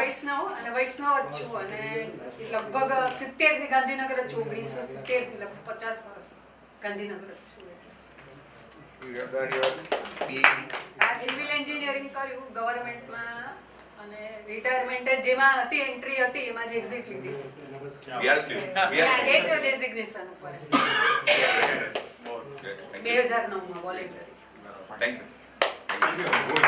વૈષ્ણવ અને વૈષ્ણવ જ છું અને લગભગ સિત્તેરથી ગાંધીનગર જ છું ઓગણીસો સિત્તેરથી લગભગ પચાસ વર્ષ ગાંધીનગર જ છું. આ સિવિલ એન્જિનિયરિંગ કર્યું ગવર્મેન્ટમાં અને રિટાયરમેન્ટ જેમાં હતી એન્ટ્રી હતી એમાં જ એક્ઝિટ લીધી. એ જ ડેઝિગ્નેશન ઉપર. બે. હજાર નવમાં વોલેન્ટરી. Thank you.